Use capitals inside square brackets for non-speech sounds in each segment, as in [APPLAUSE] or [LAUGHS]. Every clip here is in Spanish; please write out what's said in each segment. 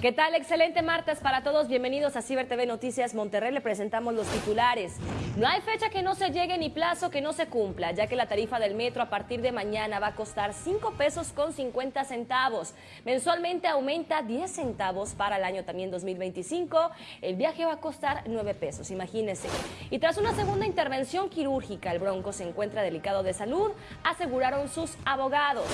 ¿Qué tal? Excelente martes para todos. Bienvenidos a Ciber TV Noticias Monterrey. Le presentamos los titulares. No hay fecha que no se llegue ni plazo que no se cumpla, ya que la tarifa del metro a partir de mañana va a costar 5 pesos con 50 centavos. Mensualmente aumenta 10 centavos para el año también 2025. El viaje va a costar 9 pesos, imagínense. Y tras una segunda intervención quirúrgica, el Bronco se encuentra delicado de salud, aseguraron sus abogados.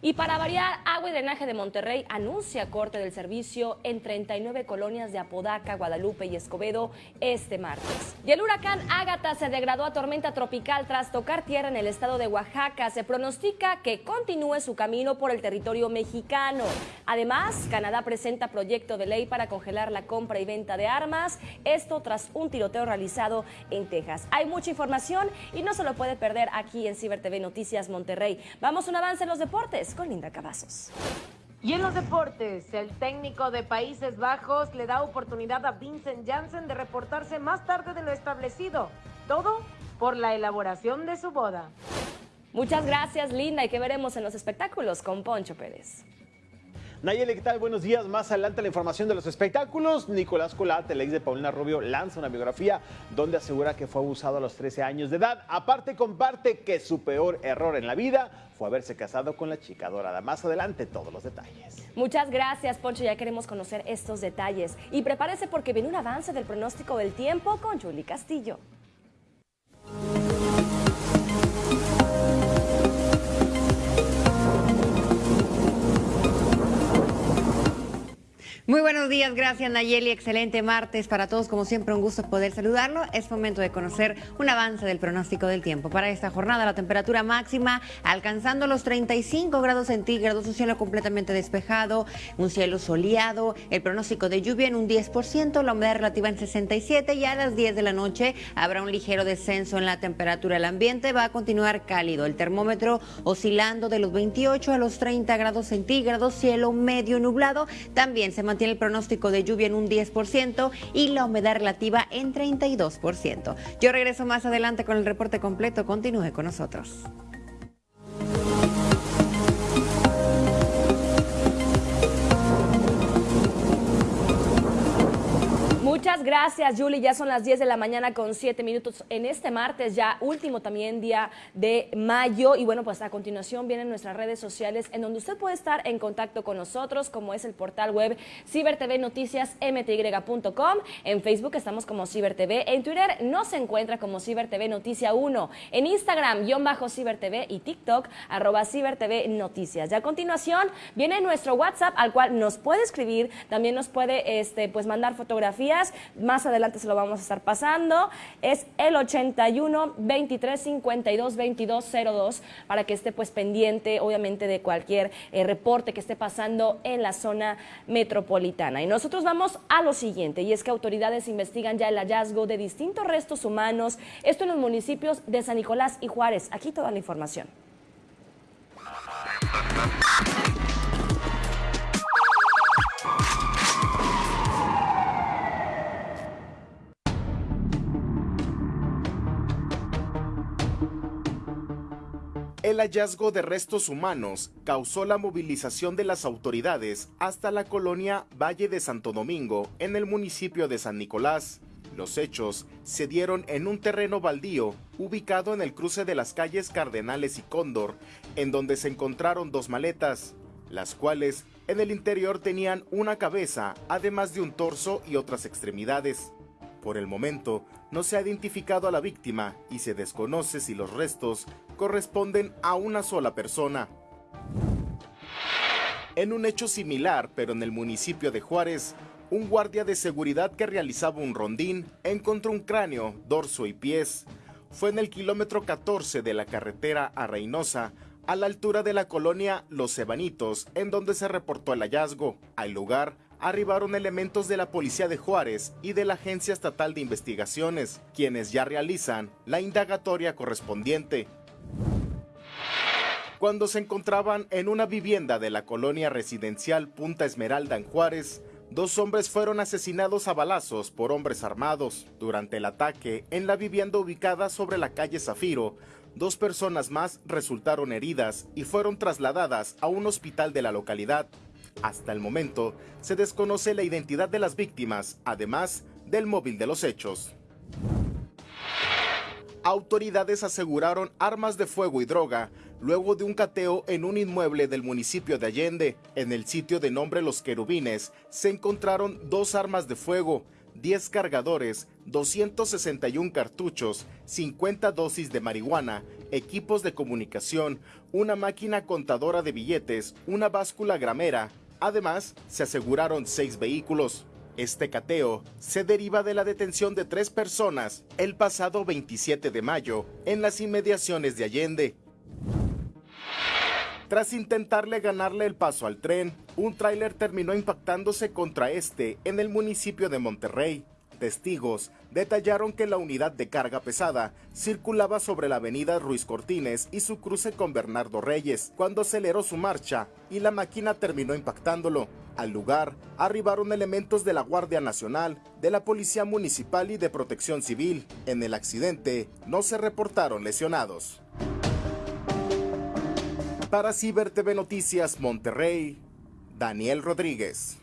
Y para variar, Agua y Drenaje de Monterrey anuncia corte del servicio en 39 colonias de Apodaca, Guadalupe y Escobedo este martes. Y el huracán Ágata se degradó a tormenta tropical tras tocar tierra en el estado de Oaxaca. Se pronostica que continúe su camino por el territorio mexicano. Además, Canadá presenta proyecto de ley para congelar la compra y venta de armas. Esto tras un tiroteo realizado en Texas. Hay mucha información y no se lo puede perder aquí en Ciber TV Noticias Monterrey. Vamos a un avance en los deportes con Linda Cavazos. Y en los deportes, el técnico de Países Bajos le da oportunidad a Vincent Janssen de reportarse más tarde de lo establecido. Todo por la elaboración de su boda. Muchas gracias, Linda, y que veremos en los espectáculos con Poncho Pérez. Nayeli, ¿qué tal? Buenos días. Más adelante la información de los espectáculos. Nicolás Colat, el ex de Paulina Rubio, lanza una biografía donde asegura que fue abusado a los 13 años de edad. Aparte, comparte que su peor error en la vida fue haberse casado con la chica dorada. Más adelante, todos los detalles. Muchas gracias, Poncho. Ya queremos conocer estos detalles. Y prepárese porque viene un avance del pronóstico del tiempo con Julie Castillo. Muy buenos días, gracias Nayeli. Excelente martes para todos. Como siempre, un gusto poder saludarlo. Es momento de conocer un avance del pronóstico del tiempo. Para esta jornada, la temperatura máxima alcanzando los 35 grados centígrados, un cielo completamente despejado, un cielo soleado, el pronóstico de lluvia en un 10%, la humedad relativa en 67 y a las 10 de la noche habrá un ligero descenso en la temperatura. El ambiente va a continuar cálido, el termómetro oscilando de los 28 a los 30 grados centígrados, cielo medio nublado. También se mantiene tiene el pronóstico de lluvia en un 10% y la humedad relativa en 32%. Yo regreso más adelante con el reporte completo. Continúe con nosotros. Muchas gracias, Julie. Ya son las 10 de la mañana con 7 minutos en este martes, ya último también día de mayo. Y bueno, pues a continuación vienen nuestras redes sociales en donde usted puede estar en contacto con nosotros, como es el portal web cibertvnoticiasmty.com. En Facebook estamos como CiberTV. En Twitter no se encuentra como CiberTV Noticia 1. En Instagram, guion bajo CiberTV y TikTok, arroba CiberTV Noticias. Ya a continuación viene nuestro WhatsApp al cual nos puede escribir, también nos puede este, pues mandar fotografías más adelante se lo vamos a estar pasando. Es el 81 23 52 22 02 para que esté pues pendiente, obviamente, de cualquier eh, reporte que esté pasando en la zona metropolitana. Y nosotros vamos a lo siguiente, y es que autoridades investigan ya el hallazgo de distintos restos humanos, esto en los municipios de San Nicolás y Juárez. Aquí toda la información. El hallazgo de restos humanos causó la movilización de las autoridades hasta la colonia Valle de Santo Domingo, en el municipio de San Nicolás. Los hechos se dieron en un terreno baldío ubicado en el cruce de las calles Cardenales y Cóndor, en donde se encontraron dos maletas, las cuales en el interior tenían una cabeza, además de un torso y otras extremidades. Por el momento, no se ha identificado a la víctima y se desconoce si los restos corresponden a una sola persona. En un hecho similar, pero en el municipio de Juárez, un guardia de seguridad que realizaba un rondín encontró un cráneo, dorso y pies. Fue en el kilómetro 14 de la carretera a Reynosa, a la altura de la colonia Los Ebanitos, en donde se reportó el hallazgo. Al lugar arribaron elementos de la Policía de Juárez y de la Agencia Estatal de Investigaciones, quienes ya realizan la indagatoria correspondiente. Cuando se encontraban en una vivienda de la colonia residencial Punta Esmeralda en Juárez, dos hombres fueron asesinados a balazos por hombres armados. Durante el ataque en la vivienda ubicada sobre la calle Zafiro, dos personas más resultaron heridas y fueron trasladadas a un hospital de la localidad. Hasta el momento, se desconoce la identidad de las víctimas, además del móvil de los hechos. Autoridades aseguraron armas de fuego y droga luego de un cateo en un inmueble del municipio de Allende. En el sitio de nombre Los Querubines se encontraron dos armas de fuego, 10 cargadores, 261 cartuchos, 50 dosis de marihuana, equipos de comunicación, una máquina contadora de billetes, una báscula gramera. Además, se aseguraron seis vehículos. Este cateo se deriva de la detención de tres personas el pasado 27 de mayo en las inmediaciones de Allende. Tras intentarle ganarle el paso al tren, un tráiler terminó impactándose contra este en el municipio de Monterrey. Testigos detallaron que la unidad de carga pesada circulaba sobre la avenida Ruiz Cortines y su cruce con Bernardo Reyes cuando aceleró su marcha y la máquina terminó impactándolo. Al lugar arribaron elementos de la Guardia Nacional, de la Policía Municipal y de Protección Civil. En el accidente no se reportaron lesionados. Para Ciber TV Noticias Monterrey, Daniel Rodríguez.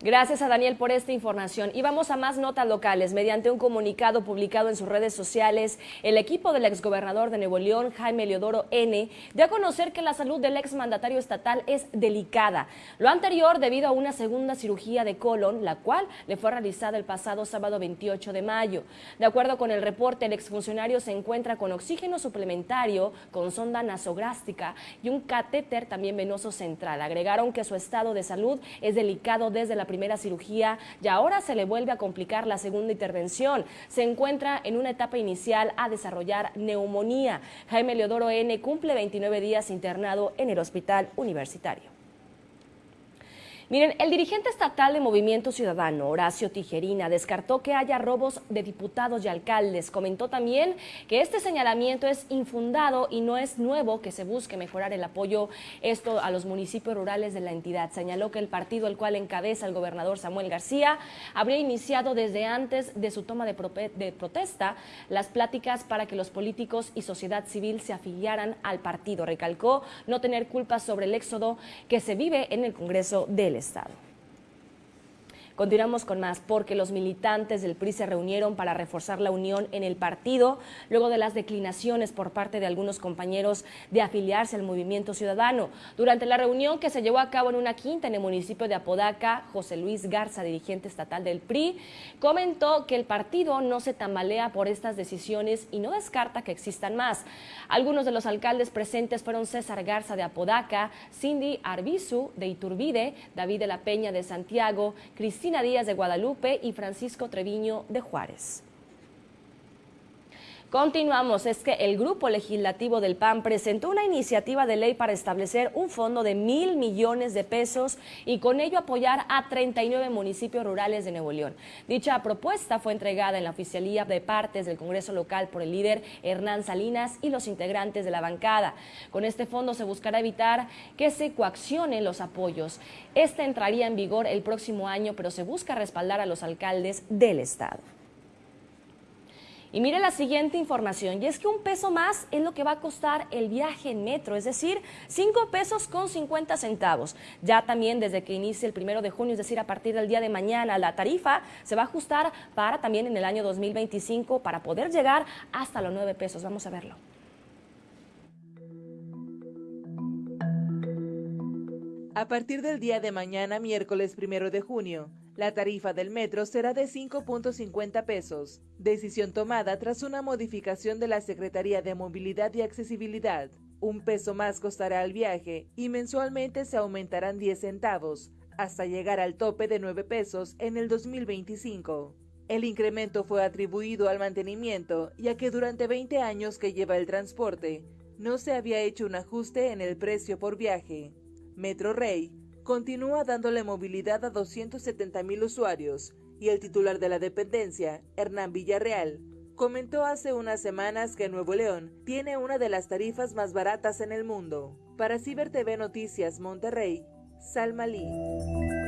Gracias a Daniel por esta información. Y vamos a más notas locales. Mediante un comunicado publicado en sus redes sociales, el equipo del exgobernador de Nuevo León, Jaime Leodoro N., dio a conocer que la salud del exmandatario estatal es delicada. Lo anterior debido a una segunda cirugía de colon, la cual le fue realizada el pasado sábado 28 de mayo. De acuerdo con el reporte, el exfuncionario se encuentra con oxígeno suplementario, con sonda nasográfica y un catéter también venoso central. Agregaron que su estado de salud es delicado desde la primera cirugía y ahora se le vuelve a complicar la segunda intervención. Se encuentra en una etapa inicial a desarrollar neumonía. Jaime Leodoro N. cumple 29 días internado en el hospital universitario. Miren, el dirigente estatal de Movimiento Ciudadano, Horacio Tijerina, descartó que haya robos de diputados y alcaldes. Comentó también que este señalamiento es infundado y no es nuevo que se busque mejorar el apoyo esto a los municipios rurales de la entidad. Señaló que el partido al cual encabeza el gobernador Samuel García habría iniciado desde antes de su toma de, de protesta las pláticas para que los políticos y sociedad civil se afiliaran al partido. Recalcó no tener culpa sobre el éxodo que se vive en el Congreso del Estado. Continuamos con más, porque los militantes del PRI se reunieron para reforzar la unión en el partido, luego de las declinaciones por parte de algunos compañeros de afiliarse al movimiento ciudadano. Durante la reunión que se llevó a cabo en una quinta en el municipio de Apodaca, José Luis Garza, dirigente estatal del PRI, comentó que el partido no se tambalea por estas decisiones y no descarta que existan más. Algunos de los alcaldes presentes fueron César Garza de Apodaca, Cindy Arbizu de Iturbide, David de la Peña de Santiago, Cristina Díaz de Guadalupe y Francisco Treviño de Juárez. Continuamos, es que el grupo legislativo del PAN presentó una iniciativa de ley para establecer un fondo de mil millones de pesos y con ello apoyar a 39 municipios rurales de Nuevo León. Dicha propuesta fue entregada en la oficialía de partes del Congreso local por el líder Hernán Salinas y los integrantes de la bancada. Con este fondo se buscará evitar que se coaccionen los apoyos. Este entraría en vigor el próximo año, pero se busca respaldar a los alcaldes del estado. Y mire la siguiente información, y es que un peso más es lo que va a costar el viaje en metro, es decir, 5 pesos con 50 centavos. Ya también desde que inicie el primero de junio, es decir, a partir del día de mañana, la tarifa se va a ajustar para también en el año 2025 para poder llegar hasta los 9 pesos. Vamos a verlo. A partir del día de mañana, miércoles primero de junio, la tarifa del metro será de 5.50 pesos, decisión tomada tras una modificación de la Secretaría de Movilidad y Accesibilidad. Un peso más costará el viaje y mensualmente se aumentarán 10 centavos, hasta llegar al tope de 9 pesos en el 2025. El incremento fue atribuido al mantenimiento, ya que durante 20 años que lleva el transporte, no se había hecho un ajuste en el precio por viaje. Metro Rey continúa dándole movilidad a 270 mil usuarios y el titular de la dependencia, Hernán Villarreal, comentó hace unas semanas que Nuevo León tiene una de las tarifas más baratas en el mundo. Para Ciber TV Noticias Monterrey, Salma Lee.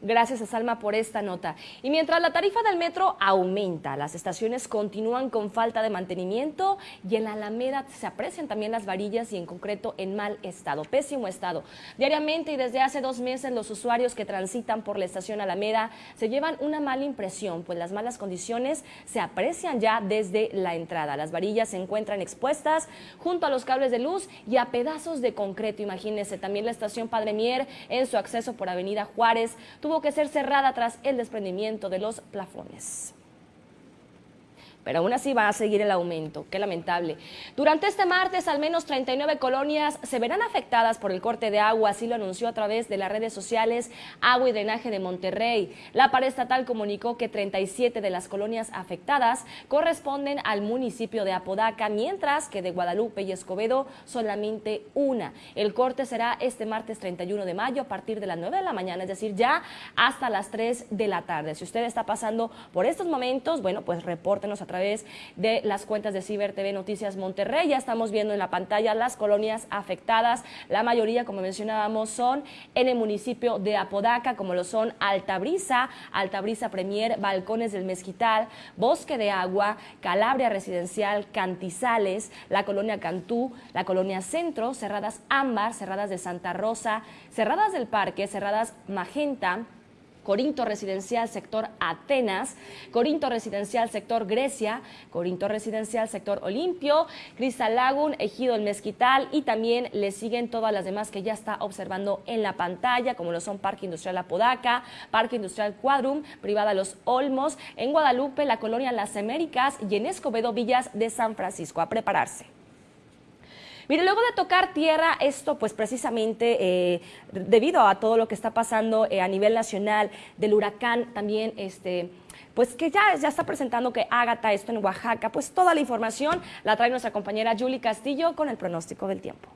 Gracias a Salma por esta nota. Y mientras la tarifa del metro aumenta, las estaciones continúan con falta de mantenimiento y en la Alameda se aprecian también las varillas y en concreto en mal estado, pésimo estado. Diariamente y desde hace dos meses los usuarios que transitan por la estación Alameda se llevan una mala impresión, pues las malas condiciones se aprecian ya desde la entrada. Las varillas se encuentran expuestas junto a los cables de luz y a pedazos de concreto. Imagínense, también la estación Padre Mier en su acceso por Avenida Juárez tuvo que ser cerrada tras el desprendimiento de los plafones pero aún así va a seguir el aumento. Qué lamentable. Durante este martes, al menos 39 colonias se verán afectadas por el corte de agua, así lo anunció a través de las redes sociales Agua y Drenaje de Monterrey. La pared estatal comunicó que 37 de las colonias afectadas corresponden al municipio de Apodaca, mientras que de Guadalupe y Escobedo solamente una. El corte será este martes 31 de mayo a partir de las 9 de la mañana, es decir, ya hasta las 3 de la tarde. Si usted está pasando por estos momentos, bueno, pues repórtenos a través de las cuentas de Ciber TV Noticias Monterrey. Ya estamos viendo en la pantalla las colonias afectadas. La mayoría, como mencionábamos, son en el municipio de Apodaca, como lo son Altabrisa, Altabrisa Premier, Balcones del Mezquital, Bosque de Agua, Calabria Residencial, Cantizales, la colonia Cantú, la colonia Centro, Cerradas Ámbar, Cerradas de Santa Rosa, Cerradas del Parque, Cerradas Magenta, Corinto Residencial Sector Atenas, Corinto Residencial Sector Grecia, Corinto Residencial Sector Olimpio, Crystal Lagoon, Ejido El Mezquital y también le siguen todas las demás que ya está observando en la pantalla, como lo son Parque Industrial Apodaca, Parque Industrial Quadrum, Privada Los Olmos, en Guadalupe, la colonia Las Américas y en Escobedo Villas de San Francisco. A prepararse. Mire, luego de tocar tierra, esto pues precisamente eh, debido a todo lo que está pasando eh, a nivel nacional, del huracán también, este pues que ya, ya está presentando que Ágata esto en Oaxaca, pues toda la información la trae nuestra compañera Julie Castillo con el pronóstico del tiempo.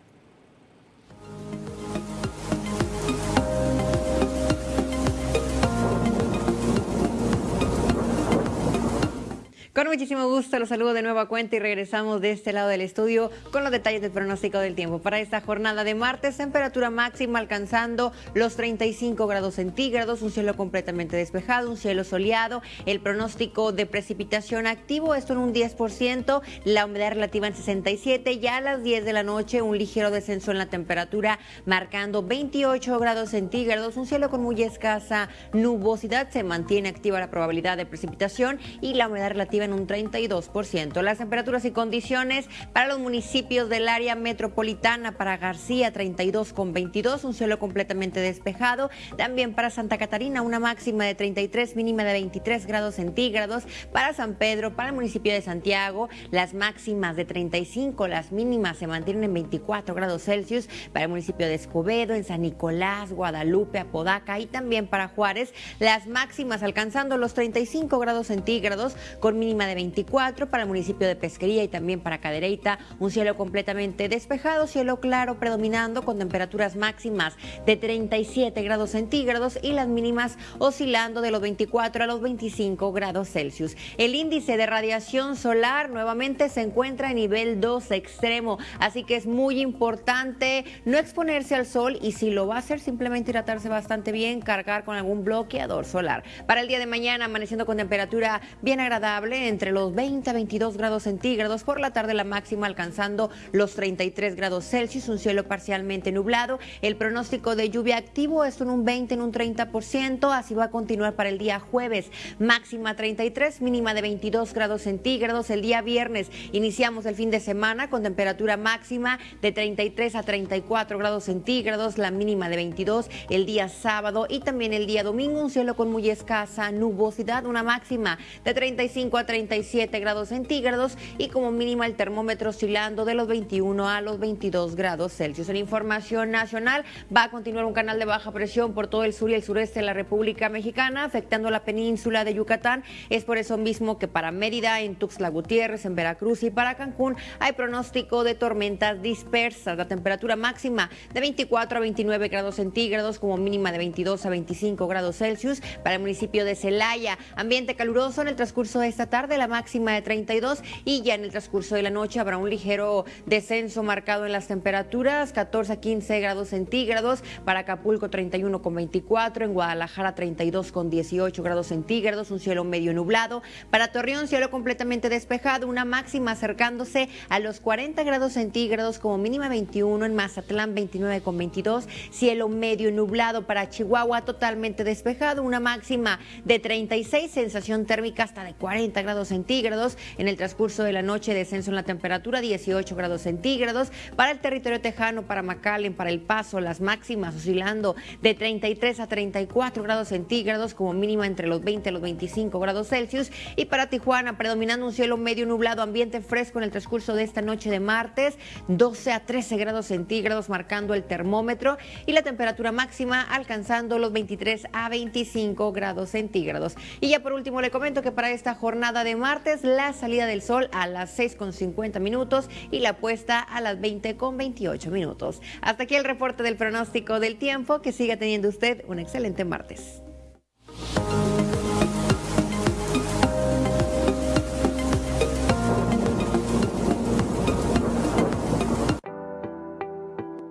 Con muchísimo gusto los saludo de nuevo a cuenta y regresamos de este lado del estudio con los detalles del pronóstico del tiempo. Para esta jornada de martes, temperatura máxima alcanzando los 35 grados centígrados, un cielo completamente despejado, un cielo soleado, el pronóstico de precipitación activo, esto en un 10%, la humedad relativa en 67, ya a las 10 de la noche un ligero descenso en la temperatura marcando 28 grados centígrados, un cielo con muy escasa nubosidad, se mantiene activa la probabilidad de precipitación y la humedad relativa en un 32%. Las temperaturas y condiciones para los municipios del área metropolitana, para García 32 con 22, un cielo completamente despejado. También para Santa Catarina una máxima de 33, mínima de 23 grados centígrados. Para San Pedro, para el municipio de Santiago, las máximas de 35, las mínimas se mantienen en 24 grados Celsius. Para el municipio de Escobedo, en San Nicolás, Guadalupe, Apodaca y también para Juárez, las máximas alcanzando los 35 grados centígrados con mínima de 24 para el municipio de Pesquería y también para Cadereyta, un cielo completamente despejado, cielo claro predominando con temperaturas máximas de 37 grados centígrados y las mínimas oscilando de los 24 a los 25 grados Celsius. El índice de radiación solar nuevamente se encuentra en nivel 2 extremo, así que es muy importante no exponerse al sol y si lo va a hacer simplemente hidratarse bastante bien, cargar con algún bloqueador solar. Para el día de mañana amaneciendo con temperatura bien agradable entre los 20 a 22 grados centígrados. Por la tarde la máxima alcanzando los 33 grados Celsius, un cielo parcialmente nublado. El pronóstico de lluvia activo es en un 20, en un 30%. Así va a continuar para el día jueves. Máxima 33, mínima de 22 grados centígrados. El día viernes iniciamos el fin de semana con temperatura máxima de 33 a 34 grados centígrados, la mínima de 22 el día sábado y también el día domingo un cielo con muy escasa nubosidad, una máxima de 35 a 37 grados centígrados y como mínima el termómetro oscilando de los 21 a los 22 grados Celsius. En información nacional va a continuar un canal de baja presión por todo el sur y el sureste de la República Mexicana, afectando la península de Yucatán. Es por eso mismo que para Mérida, en Tuxtla Gutiérrez, en Veracruz y para Cancún hay pronóstico de tormentas dispersas. La temperatura máxima de 24 a 29 grados centígrados, como mínima de 22 a 25 grados Celsius. Para el municipio de Celaya, ambiente caluroso en el transcurso de esta tarde tarde, la máxima de 32 y ya en el transcurso de la noche habrá un ligero descenso marcado en las temperaturas, 14 a 15 grados centígrados, para Acapulco 31 con 24, en Guadalajara 32 con 18 grados centígrados, un cielo medio nublado, para Torreón cielo completamente despejado, una máxima acercándose a los 40 grados centígrados como mínima 21, en Mazatlán 29 con 22, cielo medio nublado. Para Chihuahua totalmente despejado, una máxima de 36, sensación térmica hasta de 40 grados centígrados, en el transcurso de la noche descenso en la temperatura 18 grados centígrados, para el territorio tejano, para McAllen, para El Paso, las máximas oscilando de 33 a 34 grados centígrados como mínima entre los 20 y los 25 grados Celsius. Y para Tijuana predominando un cielo medio nublado, ambiente fresco en el transcurso de esta noche de martes, 12 a 13 grados centígrados marcando el termómetro. Y la temperatura máxima alcanzando los 23 a 25 grados centígrados. Y ya por último le comento que para esta jornada de martes la salida del sol a las 6 con 50 minutos y la puesta a las 20 con 28 minutos. Hasta aquí el reporte del pronóstico del tiempo. Que siga teniendo usted un excelente martes.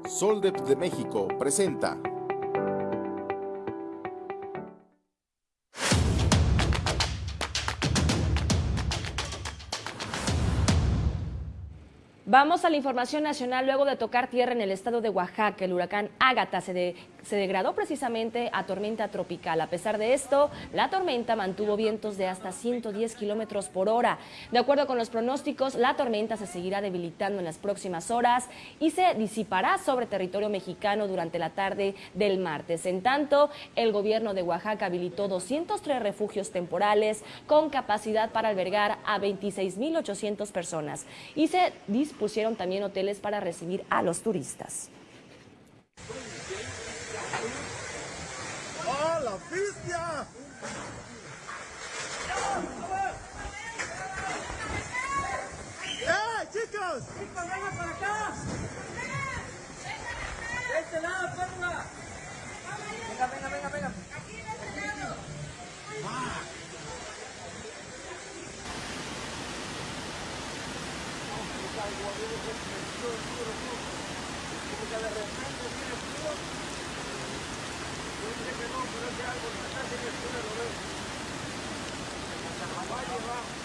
Soldep de México presenta Vamos a la información nacional. Luego de tocar tierra en el estado de Oaxaca, el huracán Ágata se, de, se, degradó precisamente a tormenta tropical. A pesar de esto, la tormenta mantuvo vientos de hasta 110 kilómetros por hora. De acuerdo con los pronósticos, la tormenta se seguirá debilitando en las próximas horas y se disipará sobre territorio mexicano durante la tarde del martes. En tanto, el gobierno de Oaxaca habilitó 203 refugios temporales con capacidad para albergar a 26.800 personas y se dispone pusieron también hoteles para recibir a los turistas. ¡Ah, la bestia! ¡Eh, chicos! ¡Chicos, vengan para acá! ¡De este lado, porfa! Venga, venga, venga, venga. Como que de repente viene frío. Yo dije que no, pero es que algo que está en el cielo lo va.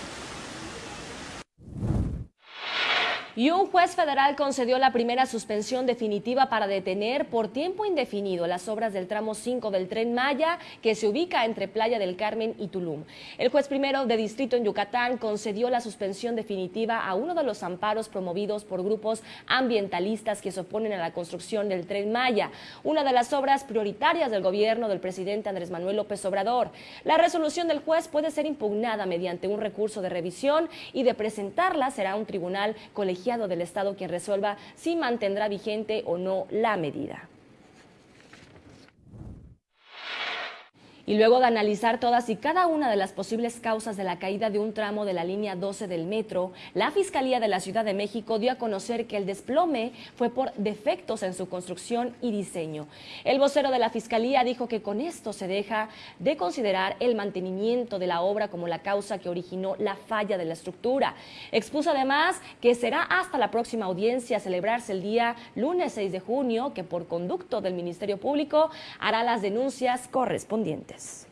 Y un juez federal concedió la primera suspensión definitiva para detener por tiempo indefinido las obras del tramo 5 del tren Maya que se ubica entre Playa del Carmen y Tulum. El juez primero de distrito en Yucatán concedió la suspensión definitiva a uno de los amparos promovidos por grupos ambientalistas que se oponen a la construcción del tren Maya, una de las obras prioritarias del gobierno del presidente Andrés Manuel López Obrador. La resolución del juez puede ser impugnada mediante un recurso de revisión y de presentarla será un tribunal colegiado del Estado quien resuelva si mantendrá vigente o no la medida. Y luego de analizar todas y cada una de las posibles causas de la caída de un tramo de la línea 12 del metro, la Fiscalía de la Ciudad de México dio a conocer que el desplome fue por defectos en su construcción y diseño. El vocero de la Fiscalía dijo que con esto se deja de considerar el mantenimiento de la obra como la causa que originó la falla de la estructura. Expuso además que será hasta la próxima audiencia a celebrarse el día lunes 6 de junio que por conducto del Ministerio Público hará las denuncias correspondientes. Yes.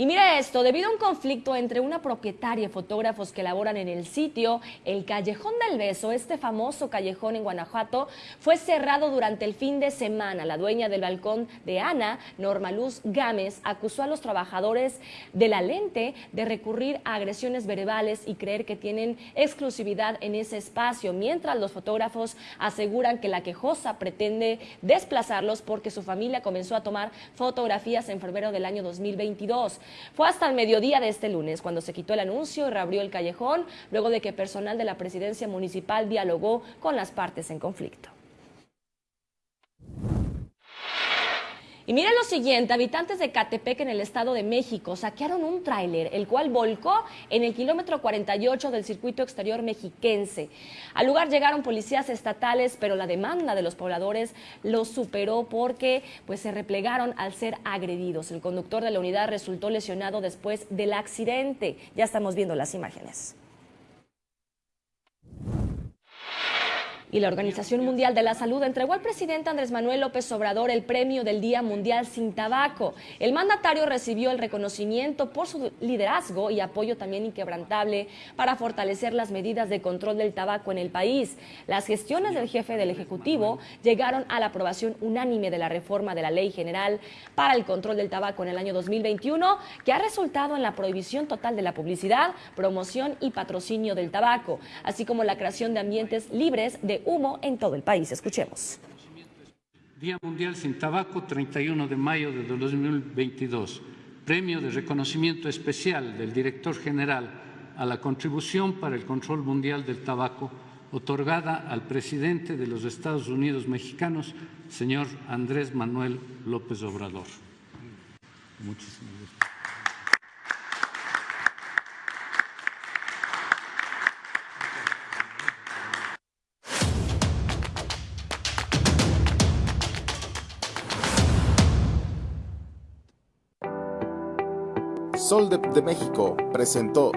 Y mira esto, debido a un conflicto entre una propietaria y fotógrafos que laboran en el sitio, el Callejón del Beso, este famoso callejón en Guanajuato, fue cerrado durante el fin de semana. La dueña del balcón de Ana, Norma Luz Gámez, acusó a los trabajadores de la lente de recurrir a agresiones verbales y creer que tienen exclusividad en ese espacio, mientras los fotógrafos aseguran que la quejosa pretende desplazarlos porque su familia comenzó a tomar fotografías en febrero del año 2022. Fue hasta el mediodía de este lunes cuando se quitó el anuncio y reabrió el callejón, luego de que personal de la presidencia municipal dialogó con las partes en conflicto. Y miren lo siguiente, habitantes de Catepec en el Estado de México saquearon un tráiler, el cual volcó en el kilómetro 48 del circuito exterior mexiquense. Al lugar llegaron policías estatales, pero la demanda de los pobladores los superó porque pues, se replegaron al ser agredidos. El conductor de la unidad resultó lesionado después del accidente. Ya estamos viendo las imágenes. Y la Organización Mundial de la Salud entregó al presidente Andrés Manuel López Obrador el premio del Día Mundial sin Tabaco. El mandatario recibió el reconocimiento por su liderazgo y apoyo también inquebrantable para fortalecer las medidas de control del tabaco en el país. Las gestiones del jefe del Ejecutivo llegaron a la aprobación unánime de la reforma de la Ley General para el Control del Tabaco en el año 2021, que ha resultado en la prohibición total de la publicidad, promoción y patrocinio del tabaco, así como la creación de ambientes libres de humo en todo el país. Escuchemos. Día Mundial sin Tabaco, 31 de mayo de 2022. Premio de reconocimiento especial del director general a la contribución para el control mundial del tabaco otorgada al presidente de los Estados Unidos mexicanos, señor Andrés Manuel López Obrador. Muchísimas gracias. Sol de, México presentó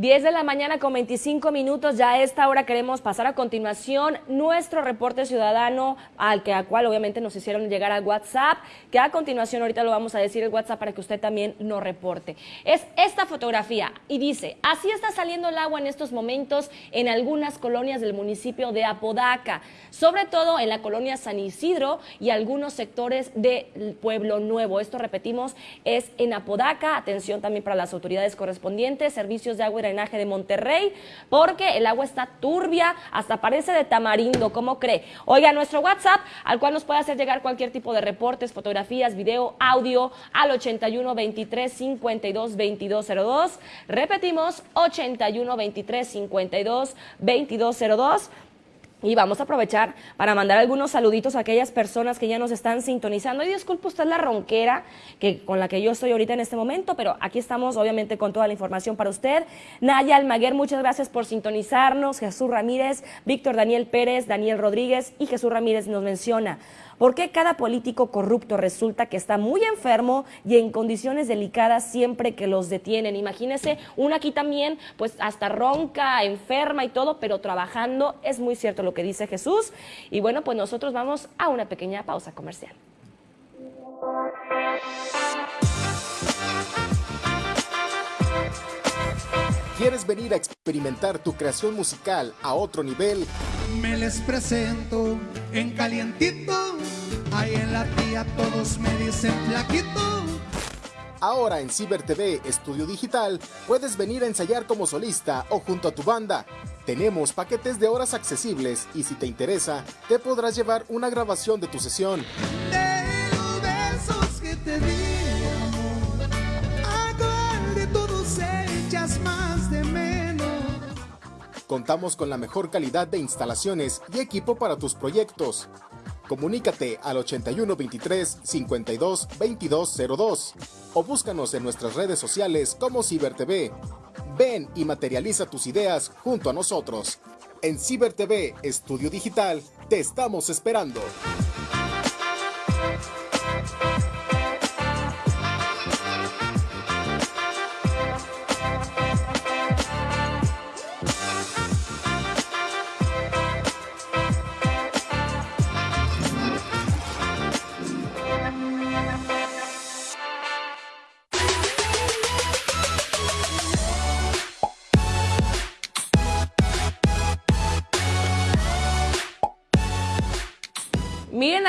10 de la mañana con 25 minutos, ya a esta hora queremos pasar a continuación nuestro reporte ciudadano al que a cual obviamente nos hicieron llegar al WhatsApp, que a continuación ahorita lo vamos a decir el WhatsApp para que usted también nos reporte. Es esta fotografía y dice, así está saliendo el agua en estos momentos en algunas colonias del municipio de Apodaca, sobre todo en la colonia San Isidro y algunos sectores del Pueblo Nuevo. Esto repetimos, es en Apodaca, atención también para las autoridades correspondientes, servicios de agua y drenaje de Monterrey, porque el agua está turbia, hasta parece de tamarindo, ¿cómo cree? Oiga, nuestro WhatsApp, al cual nos puede hacer llegar cualquier tipo de reportes, fotografías, video, audio, al 81 23 52 2202. Repetimos, 81 23 52 2202. Y vamos a aprovechar para mandar algunos saluditos a aquellas personas que ya nos están sintonizando. Y disculpe usted la ronquera que, con la que yo estoy ahorita en este momento, pero aquí estamos obviamente con toda la información para usted. Naya Almaguer, muchas gracias por sintonizarnos. Jesús Ramírez, Víctor Daniel Pérez, Daniel Rodríguez y Jesús Ramírez nos menciona. ¿Por qué cada político corrupto resulta que está muy enfermo y en condiciones delicadas siempre que los detienen? Imagínese, una aquí también, pues hasta ronca, enferma y todo, pero trabajando. Es muy cierto lo que dice Jesús. Y bueno, pues nosotros vamos a una pequeña pausa comercial. ¿Quieres venir a experimentar tu creación musical a otro nivel? Me les presento en calientito, ahí en la tía todos me dicen flaquito. Ahora en Ciber TV Estudio Digital puedes venir a ensayar como solista o junto a tu banda. Tenemos paquetes de horas accesibles y si te interesa, te podrás llevar una grabación de tu sesión. De Contamos con la mejor calidad de instalaciones y equipo para tus proyectos. Comunícate al 81 23 52 2202 o búscanos en nuestras redes sociales como Ciber TV. Ven y materializa tus ideas junto a nosotros. En Ciber TV Estudio Digital te estamos esperando.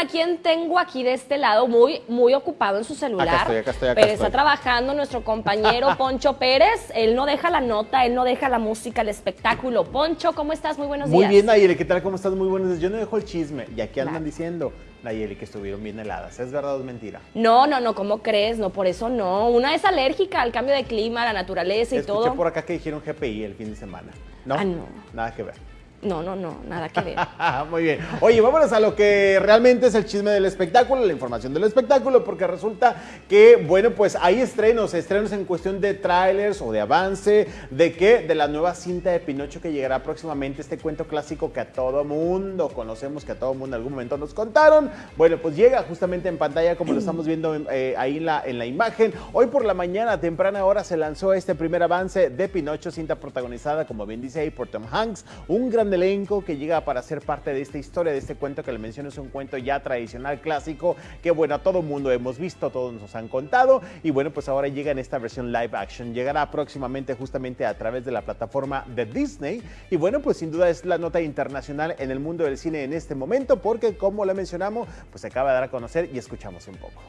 A quién tengo aquí de este lado, muy, muy ocupado en su celular. Acá estoy, acá estoy, acá pero estoy. está trabajando nuestro compañero [LAUGHS] Poncho Pérez. Él no deja la nota, él no deja la música, el espectáculo. Poncho, ¿cómo estás? Muy buenos Muy días. bien, Nayeli, ¿qué tal? ¿Cómo estás? Muy buenos días. Yo no dejo el chisme. Y aquí andan Claro. diciendo, Nayeli, que estuvieron bien heladas. ¿Es verdad o es mentira? No, no, no, ¿cómo crees? No, por eso no. Una es alérgica al cambio de clima, a la naturaleza y Escuché todo. por acá que dijeron GPI el fin de semana. ¿No? Ah, no. Nada que ver. No, no, no, nada que ver. [LAUGHS] Muy bien. Oye, vámonos a lo que realmente es el chisme del espectáculo, la información del espectáculo, porque resulta que, bueno, pues hay estrenos, estrenos en cuestión de trailers o de avance, de qué, de la nueva cinta de Pinocho que llegará próximamente, este cuento clásico que a todo mundo conocemos, que a todo mundo en algún momento nos contaron. Bueno, pues llega justamente en pantalla, como lo [CLEARS THROAT] estamos viendo eh, ahí en la, en la imagen. Hoy por la mañana, temprana hora, se lanzó este primer avance de Pinocho, cinta protagonizada, como bien dice ahí, por Tom Hanks, un gran elenco que llega para ser parte de esta historia, de este cuento que le menciono, es un cuento ya tradicional, clásico, que bueno, a todo mundo hemos visto, todos nos han contado, y bueno, pues ahora llega en esta versión live action, llegará próximamente justamente a través de la plataforma de Disney, y bueno, pues sin duda es la nota internacional en el mundo del cine en este momento, porque como le mencionamos, pues se acaba de dar a conocer y escuchamos un poco.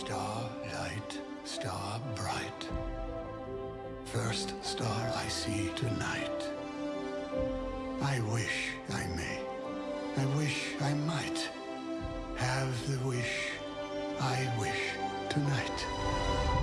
Starlight, star bright. First star I see tonight. I wish I may. I wish I might have the wish I wish tonight.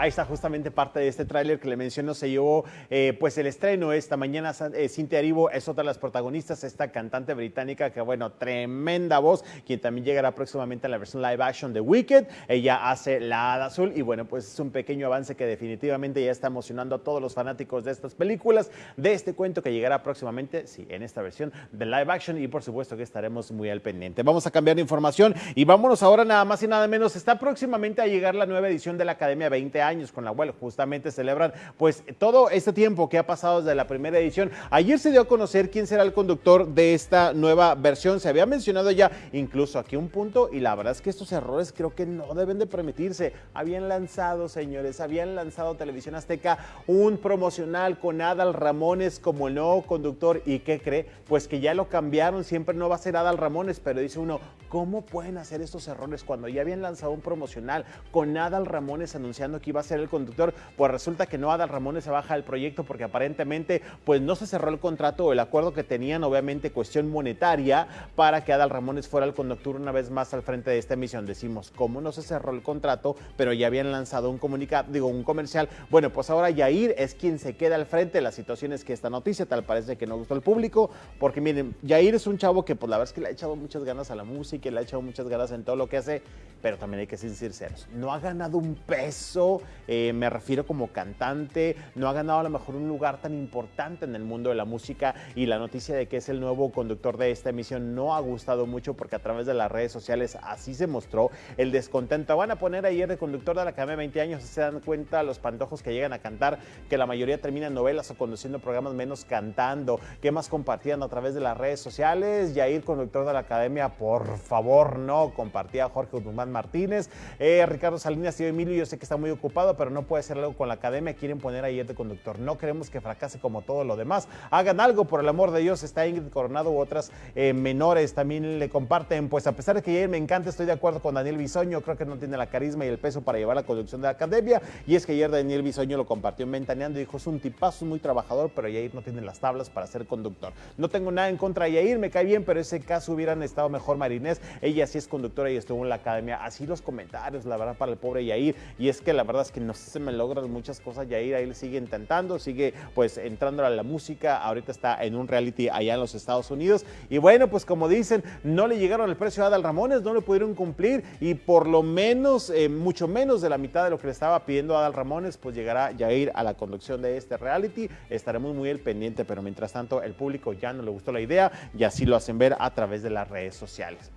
Ahí está justamente parte de este tráiler que le menciono, se llevó eh, pues el estreno esta mañana. Eh, Cintia Erivo es otra de las protagonistas, esta cantante británica que bueno, tremenda voz, quien también llegará próximamente a la versión live action de Wicked. Ella hace la Hada Azul y bueno, pues es un pequeño avance que definitivamente ya está emocionando a todos los fanáticos de estas películas, de este cuento que llegará próximamente, sí, en esta versión de live action y por supuesto que estaremos muy al pendiente. Vamos a cambiar de información y vámonos ahora nada más y nada menos. Está próximamente a llegar la nueva edición de la Academia 20 años con la cual justamente celebran pues todo este tiempo que ha pasado desde la primera edición. Ayer se dio a conocer quién será el conductor de esta nueva versión. Se había mencionado ya incluso aquí un punto y la verdad es que estos errores creo que no deben de permitirse. Habían lanzado, señores, habían lanzado Televisión Azteca un promocional con Adal Ramones como el nuevo conductor y ¿qué cree? Pues que ya lo cambiaron, siempre no va a ser Adal Ramones, pero dice uno, ¿cómo pueden hacer estos errores cuando ya habían lanzado un promocional con Adal Ramones anunciando que iba a ser el conductor, pues resulta que no Adal Ramones se baja del proyecto porque aparentemente pues no se cerró el contrato o el acuerdo que tenían, obviamente cuestión monetaria, para que Adal Ramones fuera el conductor una vez más al frente de esta emisión. Decimos, ¿cómo no se cerró el contrato? Pero ya habían lanzado un comunicado, digo, un comercial. Bueno, pues ahora Yair es quien se queda al frente. La situación es que esta noticia tal parece que no gustó al público, porque miren, Yair es un chavo que pues la verdad es que le ha echado muchas ganas a la música, le ha echado muchas ganas en todo lo que hace, pero también hay que ser sinceros. No ha ganado un peso eh, me refiero como cantante, no ha ganado a lo mejor un lugar tan importante en el mundo de la música y la noticia de que es el nuevo conductor de esta emisión no ha gustado mucho porque a través de las redes sociales así se mostró el descontento. Van a poner ayer de conductor de la Academia de 20 años, se dan cuenta los pantojos que llegan a cantar, que la mayoría terminan novelas o conduciendo programas menos cantando. ¿Qué más compartían a través de las redes sociales? Yair, conductor de la Academia, por favor, no. Compartía Jorge Guzmán Martínez, eh, Ricardo Salinas y Emilio, yo sé que está muy ocupado, pero no puede hacer algo con la academia, quieren poner ayer de conductor. No queremos que fracase como todo lo demás. Hagan algo, por el amor de Dios. Está Ingrid Coronado u otras eh, menores también le comparten. Pues a pesar de que ayer me encanta, estoy de acuerdo con Daniel Bisoño. Creo que no tiene la carisma y el peso para llevar la conducción de la academia. Y es que ayer Daniel Bisoño lo compartió en Ventaneando y dijo: es un tipazo, muy trabajador, pero Yair no tiene las tablas para ser conductor. No tengo nada en contra de Yair, me cae bien, pero ese caso hubieran estado mejor Marinés. Ella sí es conductora y estuvo en la academia. Así los comentarios, la verdad, para el pobre Yair. Y es que la verdad que no se me logran muchas cosas. Yair ahí le sigue intentando, sigue pues entrando a la música. Ahorita está en un reality allá en los Estados Unidos. Y bueno, pues como dicen, no le llegaron el precio a Adal Ramones, no le pudieron cumplir y por lo menos, eh, mucho menos de la mitad de lo que le estaba pidiendo Adal Ramones, pues llegará Yair a la conducción de este reality. Estaremos muy al pendiente, pero mientras tanto el público ya no le gustó la idea y así lo hacen ver a través de las redes sociales.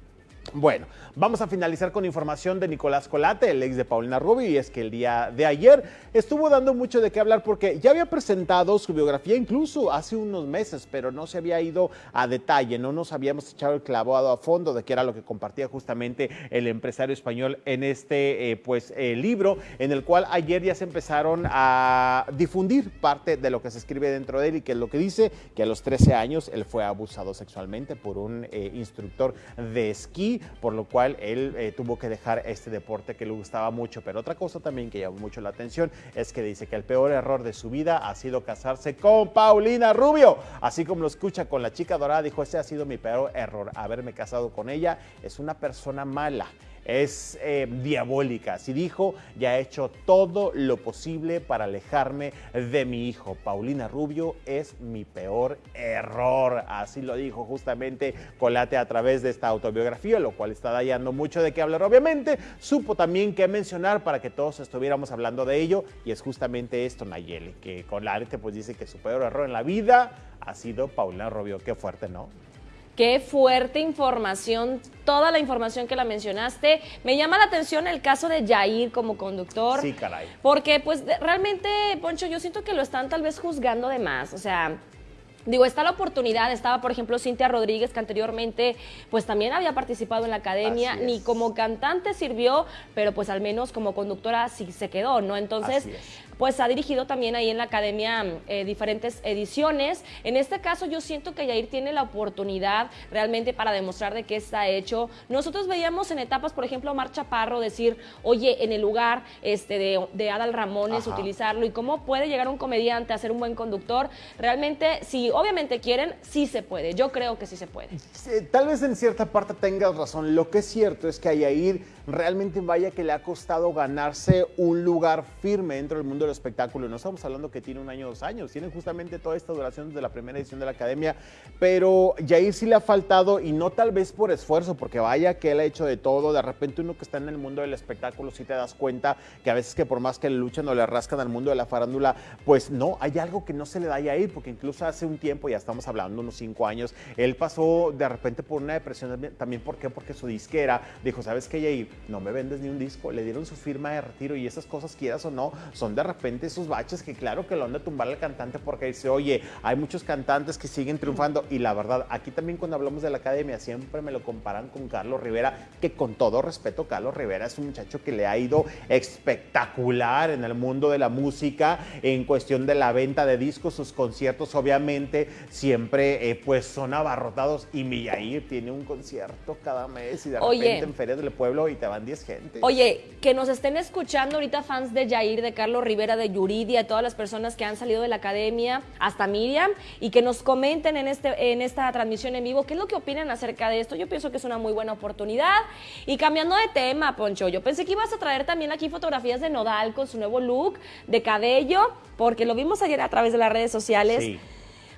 Bueno, vamos a finalizar con información de Nicolás Colate, el ex de Paulina Rubio, y es que el día de ayer estuvo dando mucho de qué hablar porque ya había presentado su biografía incluso hace unos meses, pero no se había ido a detalle, no nos habíamos echado el clavado a fondo de qué era lo que compartía justamente el empresario español en este eh, pues eh, libro, en el cual ayer ya se empezaron a difundir parte de lo que se escribe dentro de él y que es lo que dice que a los 13 años él fue abusado sexualmente por un eh, instructor de esquí por lo cual él eh, tuvo que dejar este deporte que le gustaba mucho. Pero otra cosa también que llamó mucho la atención es que dice que el peor error de su vida ha sido casarse con Paulina Rubio. Así como lo escucha con la chica dorada, dijo, ese ha sido mi peor error, haberme casado con ella. Es una persona mala es eh, diabólica. Así dijo, ya he hecho todo lo posible para alejarme de mi hijo. Paulina Rubio es mi peor error. Así lo dijo justamente Colate a través de esta autobiografía, lo cual está dando mucho de qué hablar. Obviamente, supo también qué mencionar para que todos estuviéramos hablando de ello. Y es justamente esto, Nayeli, que Colate pues dice que su peor error en la vida ha sido Paulina Rubio. Qué fuerte, ¿no? Qué fuerte información, toda la información que la mencionaste. Me llama la atención el caso de Jair como conductor. Sí, caray. Porque pues realmente, Poncho, yo siento que lo están tal vez juzgando de más. O sea, Digo, está la oportunidad, estaba por ejemplo Cintia Rodríguez, que anteriormente pues también había participado en la academia, ni como cantante sirvió, pero pues al menos como conductora sí se quedó, ¿no? Entonces. Pues ha dirigido también ahí en la academia eh, diferentes ediciones. En este caso yo siento que Yair tiene la oportunidad realmente para demostrar de qué está hecho. Nosotros veíamos en etapas, por ejemplo, a Mar Chaparro decir, oye, en el lugar este, de, de Adal Ramones, Ajá. utilizarlo y cómo puede llegar un comediante a ser un buen conductor. Realmente, si obviamente quieren, sí se puede. Yo creo que sí se puede. Tal vez en cierta parte tengas razón. Lo que es cierto es que a Yair realmente vaya que le ha costado ganarse un lugar firme dentro del mundo del espectáculo. No estamos hablando que tiene un año o dos años, tiene justamente toda esta duración desde la primera edición de la academia, pero Yair sí le ha faltado y no tal vez por esfuerzo, porque vaya que él ha hecho de todo. De repente uno que está en el mundo del espectáculo sí te das cuenta que a veces que por más que le luchan o le rascan al mundo de la farándula, pues no, hay algo que no se le da a Yair, porque incluso hace un tiempo, ya estamos hablando unos cinco años, él pasó de repente por una depresión también- ¿por qué? Porque su disquera dijo, ¿sabes qué, Yair? No me vendes ni un disco, le dieron su firma de retiro y esas cosas, quieras o no, son de repente esos baches que claro que lo han de tumbar al cantante porque dice, oye, hay muchos cantantes que siguen triunfando y la verdad, aquí también cuando hablamos de la academia siempre me lo comparan con Carlos Rivera, que con todo respeto, Carlos Rivera es un muchacho que le ha ido espectacular en el mundo de la música, en cuestión de la venta de discos, sus conciertos obviamente siempre eh, pues son abarrotados y mi Yair tiene un concierto cada mes y de Oye. repente en ferias del pueblo y te van 10 gente. Oye, que nos estén escuchando ahorita fans de Jair, de Carlos Rivera, de Yuridia, todas las personas que han salido de la academia, hasta Miriam, y que nos comenten en, este, en esta transmisión en vivo qué es lo que opinan acerca de esto. Yo pienso que es una muy buena oportunidad. Y cambiando de tema, Poncho, yo pensé que ibas a traer también aquí fotografías de Nodal con su nuevo look de cabello, porque lo vimos ayer a través de las redes sociales. Sí.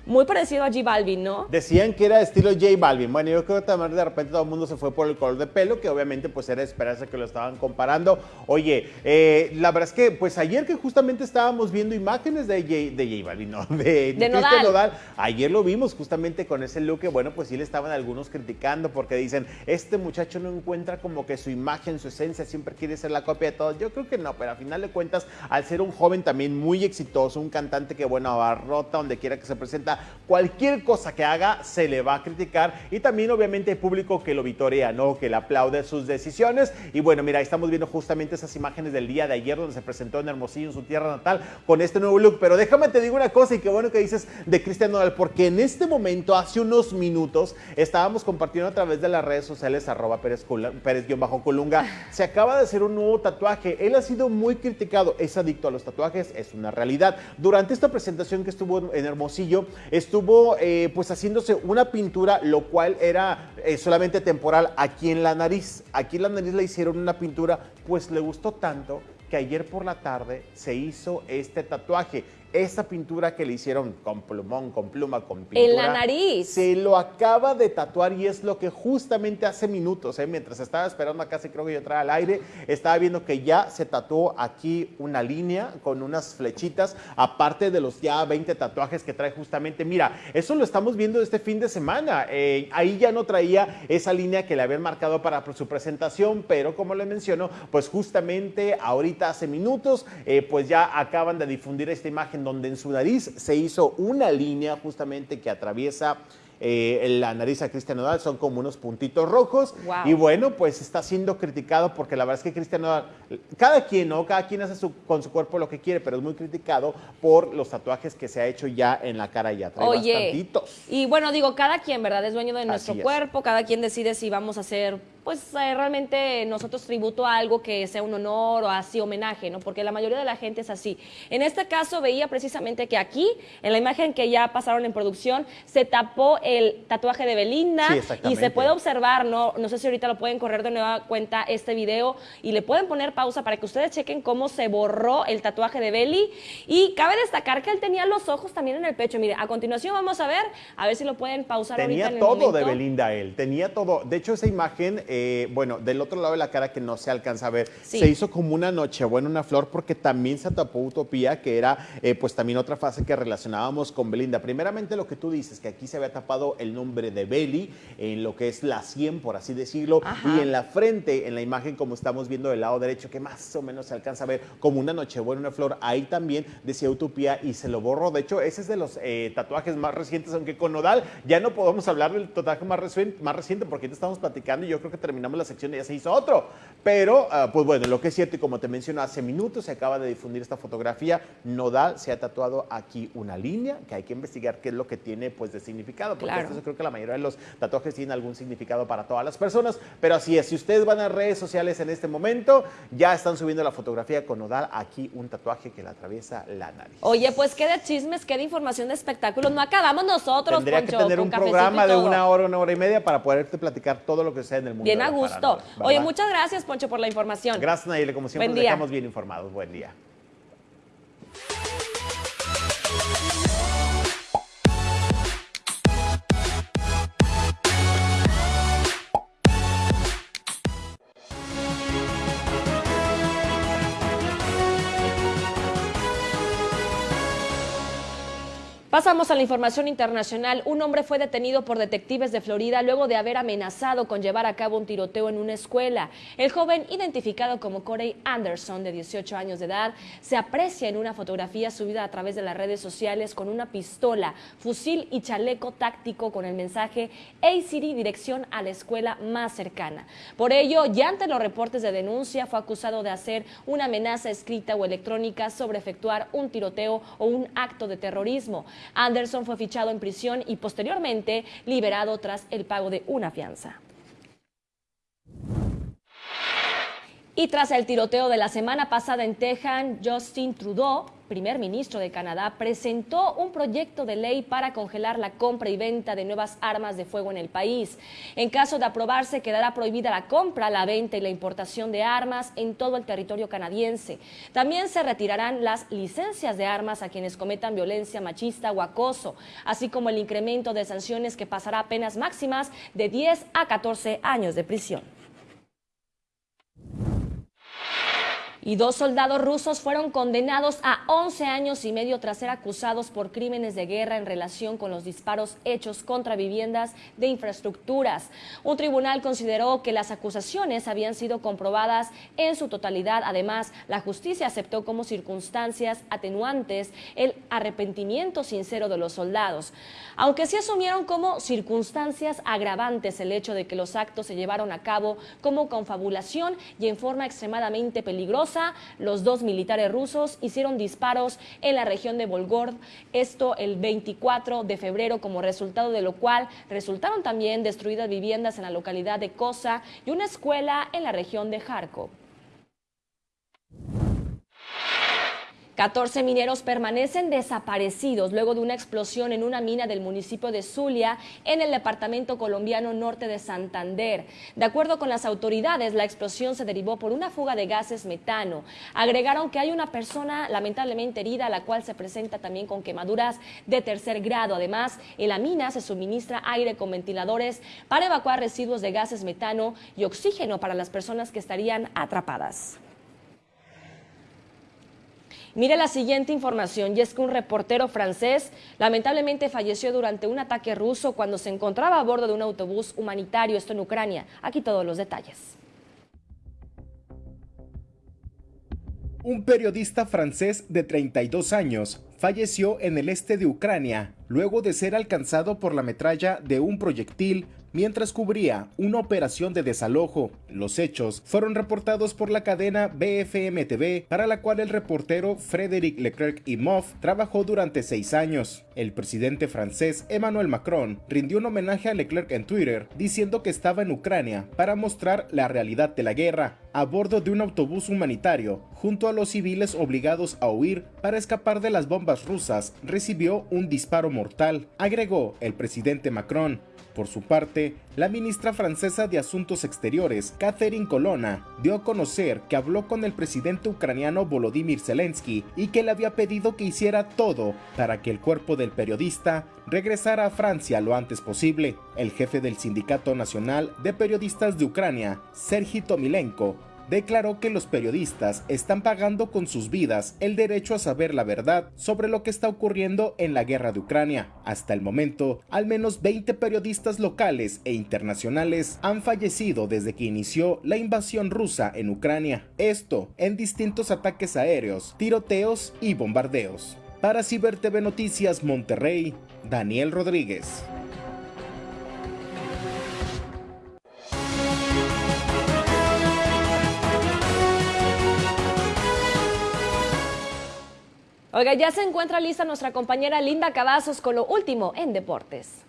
Muy parecido a G Balvin, ¿no? Decían que era estilo J Balvin. Bueno, yo creo que también de repente todo el mundo se fue por el color de pelo, que obviamente pues era de esperarse que lo estaban comparando. Oye, eh, la verdad es que pues ayer que justamente estábamos viendo imágenes de J, de J Balvin, no, de, Cristian Nodal. ayer lo vimos justamente con ese look que bueno, pues sí le estaban algunos criticando porque dicen, este muchacho no encuentra como que su imagen, su esencia, siempre quiere ser la copia de todo. Yo creo que no, pero a final de cuentas, al ser un joven también muy exitoso, un cantante que bueno, abarrota donde quiera que se presenta, cualquier cosa que haga se le va a criticar. Y también obviamente hay público que lo vitorea, ¿no? Que le aplaude sus decisiones. Y bueno, mira, estamos viendo justamente esas imágenes del día de ayer donde se presentó en Hermosillo, en su tierra natal, con este nuevo look, pero déjame te digo una cosa y qué bueno que dices de Cristian Nodal, porque en este momento, hace unos minutos, estábamos compartiendo a través de las redes sociales, arroba Pérez-Colunga, se acaba de hacer un nuevo tatuaje, él ha sido muy criticado, es adicto a los tatuajes, es una realidad. Durante esta presentación que estuvo en Hermosillo, estuvo eh, pues haciéndose una pintura, lo cual era eh, solamente temporal aquí en la nariz. Aquí en la nariz le hicieron una pintura, pues le gustó tanto que ayer por la tarde se hizo este tatuaje. Esta pintura que le hicieron con plumón, con pluma, con pintura. En la nariz. Se lo acaba de tatuar y es lo que justamente hace minutos, ¿eh? mientras estaba esperando acá, sí creo que yo traía al aire, estaba viendo que ya se tatuó aquí una línea con unas flechitas, aparte de los ya 20 tatuajes que trae justamente. Mira, eso lo estamos viendo este fin de semana. Eh, ahí ya no traía esa línea que le habían marcado para su presentación, pero como le menciono, pues justamente ahorita hace minutos, eh, pues ya acaban de difundir esta imagen donde en su nariz se hizo una línea justamente que atraviesa eh, la nariz a Cristian Nodal, son como unos puntitos rojos. Wow. Y bueno, pues está siendo criticado porque la verdad es que Cristian Nodal, cada quien, ¿no? Cada quien hace su- con su cuerpo lo que quiere, pero es muy criticado por los tatuajes que se ha hecho ya en la cara ya. Trae Oye, bastantitos. y bueno, digo, cada quien, ¿verdad? Es dueño de nuestro cuerpo, cada quien decide si vamos a hacer, pues eh, realmente nosotros tributo a algo que sea un honor o así homenaje, ¿no? Porque la mayoría de la gente es así. En este caso veía precisamente que aquí, en la imagen que ya pasaron en producción, se tapó el tatuaje de Belinda Sí, y se puede observar, ¿no? No sé si ahorita lo pueden correr de nueva cuenta este video y le pueden poner pausa para que ustedes chequen cómo se borró el tatuaje de Beli. Y cabe destacar que él tenía los ojos también en el pecho. Mire, a continuación vamos a ver, a ver si lo pueden pausar ahorita Tenía en el todo de. Belinda él, tenía todo. De hecho, esa imagen, eh, bueno, del otro lado de la cara que no se alcanza a ver, Sí. se hizo como una nochebuena, una flor, porque también se tapó Utopía, que era eh, pues también otra fase que relacionábamos con Belinda. Primeramente lo que tú dices, que aquí se había tapado el nombre de Beli, en lo que es la 100, por así decirlo, Ajá. y en la frente, en la imagen como estamos viendo del lado derecho, que más o menos se alcanza a ver como una nochebuena, una flor, ahí también decía Utopía y se lo borró. De hecho, ese es de los eh, tatuajes más recientes, aunque con Nodal ya no podemos hablar del tatuaje más, recien- más reciente porque ahorita estamos platicando y yo creo que terminamos la sección y ya se hizo otro. Pero, ah, pues bueno, lo que es cierto y como te menciono, hace minutos se acaba de difundir esta fotografía, Nodal se ha tatuado aquí una línea que hay que investigar qué es lo que tiene pues de significado, porque Claro. esto yo creo que la mayoría de los tatuajes tienen algún significado para todas las personas, pero así es, si ustedes van a redes sociales en este momento, ya están subiendo la fotografía con Nodal, aquí un tatuaje que le atraviesa la nariz. Oye, pues qué de chismes, qué de información de espectáculos. No acabamos nosotros, Tendría Poncho, que tener un programa de una hora, una hora y media para poderte platicar todo lo que sucede en el mundo. Bien de a gusto. Oye, muchas gracias, Poncho, por la información. Gracias, Nayeli. Como siempre, Buen nos día. dejamos bien informados. Buen día. Pasamos a la información internacional. Un hombre fue detenido por detectives de Florida luego de haber amenazado con llevar a cabo un tiroteo en una escuela. El joven, identificado como Corey Anderson, de 18 años de edad, se aprecia en una fotografía subida a través de las redes sociales con una pistola, fusil y chaleco táctico con el mensaje A-City dirección a la escuela más cercana. Por ello, ya ante los reportes de denuncia, fue acusado de hacer una amenaza escrita o electrónica sobre efectuar un tiroteo o un acto de terrorismo. Anderson fue fichado en prisión y posteriormente liberado tras el pago de una fianza. Y tras el tiroteo de la semana pasada en Texas, Justin Trudeau, primer ministro de Canadá, presentó un proyecto de ley para congelar la compra y venta de nuevas armas de fuego en el país. En caso de aprobarse, quedará prohibida la compra, la venta y la importación de armas en todo el territorio canadiense. También se retirarán las licencias de armas a quienes cometan violencia machista o acoso, así como el incremento de sanciones que pasará a penas máximas de 10 a 14 años de prisión. Y dos soldados rusos fueron condenados a 11 años y medio tras ser acusados por crímenes de guerra en relación con los disparos hechos contra viviendas de infraestructuras. Un tribunal consideró que las acusaciones habían sido comprobadas en su totalidad. Además, la justicia aceptó como circunstancias atenuantes el arrepentimiento sincero de los soldados, aunque sí asumieron como circunstancias agravantes el hecho de que los actos se llevaron a cabo como confabulación y en forma extremadamente peligrosa los dos militares rusos hicieron disparos en la región de Volgorod, esto el 24 de febrero, como resultado de lo cual resultaron también destruidas viviendas en la localidad de Kosa y una escuela en la región de Kharkov. 14 mineros permanecen desaparecidos luego de una explosión en una mina del municipio de Zulia, en el departamento colombiano norte de Santander. De acuerdo con las autoridades, la explosión se derivó por una fuga de gases metano. Agregaron que hay una persona lamentablemente herida, la cual se presenta también con quemaduras de tercer grado. Además, en la mina se suministra aire con ventiladores para evacuar residuos de gases metano y oxígeno para las personas que estarían atrapadas. Mire la siguiente información, y es que un reportero francés lamentablemente falleció durante un ataque ruso cuando se encontraba a bordo de un autobús humanitario, esto en Ucrania. Aquí todos los detalles. Un periodista francés de 32 años falleció en el este de Ucrania luego de ser alcanzado por la metralla de un proyectil mientras cubría una operación de desalojo. Los hechos fueron reportados por la cadena BFM TV, para la cual el reportero Frédéric Leclerc Imhoff trabajó durante seis años. El presidente francés Emmanuel Macron rindió un homenaje a Leclerc en Twitter, diciendo que estaba en Ucrania para mostrar la realidad de la guerra, a bordo de un autobús humanitario, junto a los civiles obligados a huir para escapar de las bombas rusas, recibió un disparo mortal, agregó el presidente Macron. Por su parte, la ministra francesa de Asuntos Exteriores, Catherine Colonna, dio a conocer que habló con el presidente ucraniano Volodymyr Zelensky y que le había pedido que hiciera todo para que el cuerpo del periodista regresara a Francia lo antes posible. El jefe del Sindicato Nacional de Periodistas de Ucrania, Sergi Tomilenko, declaró que los periodistas están pagando con sus vidas el derecho a saber la verdad sobre lo que está ocurriendo en la guerra de Ucrania. Hasta el momento, al menos 20 periodistas locales e internacionales han fallecido desde que inició la invasión rusa en Ucrania. Esto en distintos ataques aéreos, tiroteos y bombardeos. Para Ciber TV Noticias Monterrey, Daniel Rodríguez. Oiga, ya se encuentra lista nuestra compañera Linda Cavazos con lo último en deportes.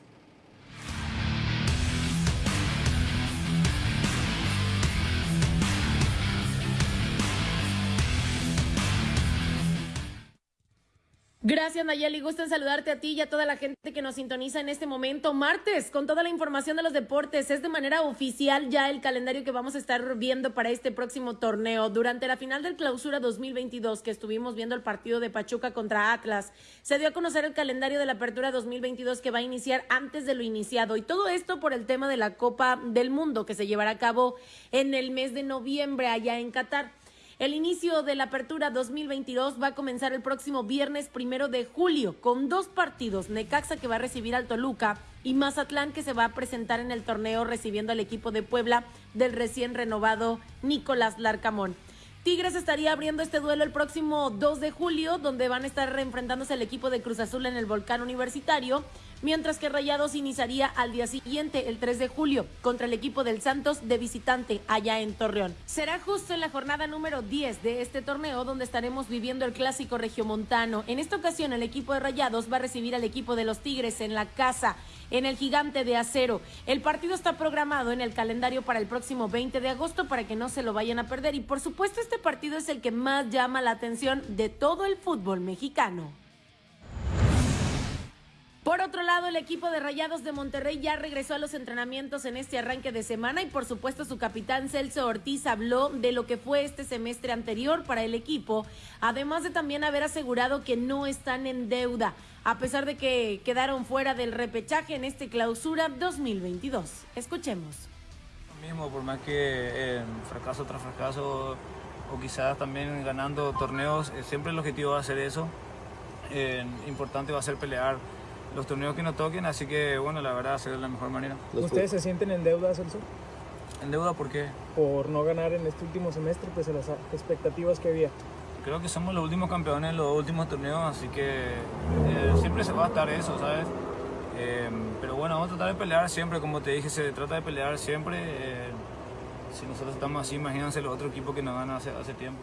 Gracias Nayeli, gusto en saludarte a ti y a toda la gente que nos sintoniza en este momento, martes, con toda la información de los deportes. Es de manera oficial ya el calendario que vamos a estar viendo para este próximo torneo. Durante la final del clausura 2022, que estuvimos viendo el partido de Pachuca contra Atlas, se dio a conocer el calendario de la apertura 2022 que va a iniciar antes de lo iniciado. Y todo esto por el tema de la Copa del Mundo que se llevará a cabo en el mes de noviembre allá en Qatar. El inicio de la apertura 2022 va a comenzar el próximo viernes primero de julio con dos partidos. Necaxa que va a recibir al Toluca y Mazatlán que se va a presentar en el torneo recibiendo al equipo de Puebla del recién renovado Nicolás Larcamón. Tigres estaría abriendo este duelo el próximo 2 de julio, donde van a estar enfrentándose al equipo de Cruz Azul en el Volcán Universitario mientras que Rayados iniciaría al día siguiente, el 3 de julio, contra el equipo del Santos de visitante allá en Torreón. Será justo en la jornada número 10 de este torneo donde estaremos viviendo el clásico regiomontano. En esta ocasión el equipo de Rayados va a recibir al equipo de los Tigres en la casa en el gigante de acero. El partido está programado en el calendario para el próximo 20 de agosto para que no se lo vayan a perder y por supuesto este partido es el que más llama la atención de todo el fútbol mexicano. Por otro lado, el equipo de Rayados de Monterrey ya regresó a los entrenamientos en este arranque de semana y por supuesto su capitán Celso Ortiz habló de lo que fue este semestre anterior para el equipo, además de también haber asegurado que no están en deuda, a pesar de que quedaron fuera del repechaje en este clausura 2022. Escuchemos. Mismo, por más que eh, fracaso tras fracaso o quizás también ganando torneos, eh, siempre el objetivo va a ser eso. Eh, importante va a ser pelear los torneos que nos toquen, así que bueno, la verdad, hacer de la mejor manera. ¿Ustedes se sienten en deuda, Celso? ¿En deuda por qué? Por no ganar en este último semestre, pues a las expectativas que había. Creo que somos los últimos campeones en los últimos torneos, así que eh, siempre se va a estar eso, ¿sabes? Eh, pero bueno, vamos a tratar de pelear siempre, como te dije, se trata de pelear siempre. Eh, si nosotros estamos así, imagínense los otros equipos que nos ganan hace, hace tiempo.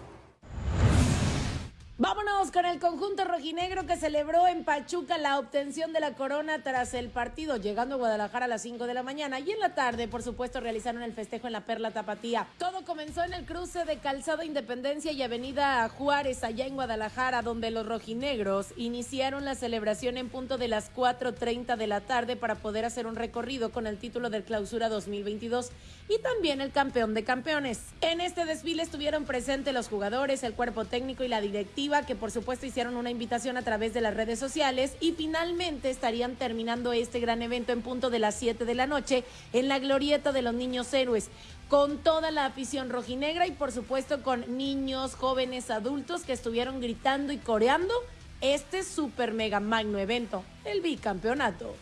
Vámonos con el conjunto rojinegro que celebró en Pachuca la obtención de la corona tras el partido, llegando a Guadalajara a las 5 de la mañana y en la tarde, por supuesto, realizaron el festejo en la Perla Tapatía. Todo comenzó en el cruce de Calzada Independencia y Avenida Juárez, allá en Guadalajara, donde los rojinegros iniciaron la celebración en punto de las 4.30 de la tarde para poder hacer un recorrido con el título del Clausura 2022 y también el campeón de campeones. En este desfile estuvieron presentes los jugadores, el cuerpo técnico y la directiva que por supuesto hicieron una invitación a través de las redes sociales y finalmente estarían terminando este gran evento en punto de las 7 de la noche en la glorieta de los niños héroes con toda la afición rojinegra y por supuesto con niños, jóvenes, adultos que estuvieron gritando y coreando este super mega magno evento, el bicampeonato.